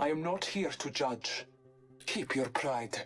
I am not here to judge. Keep your pride.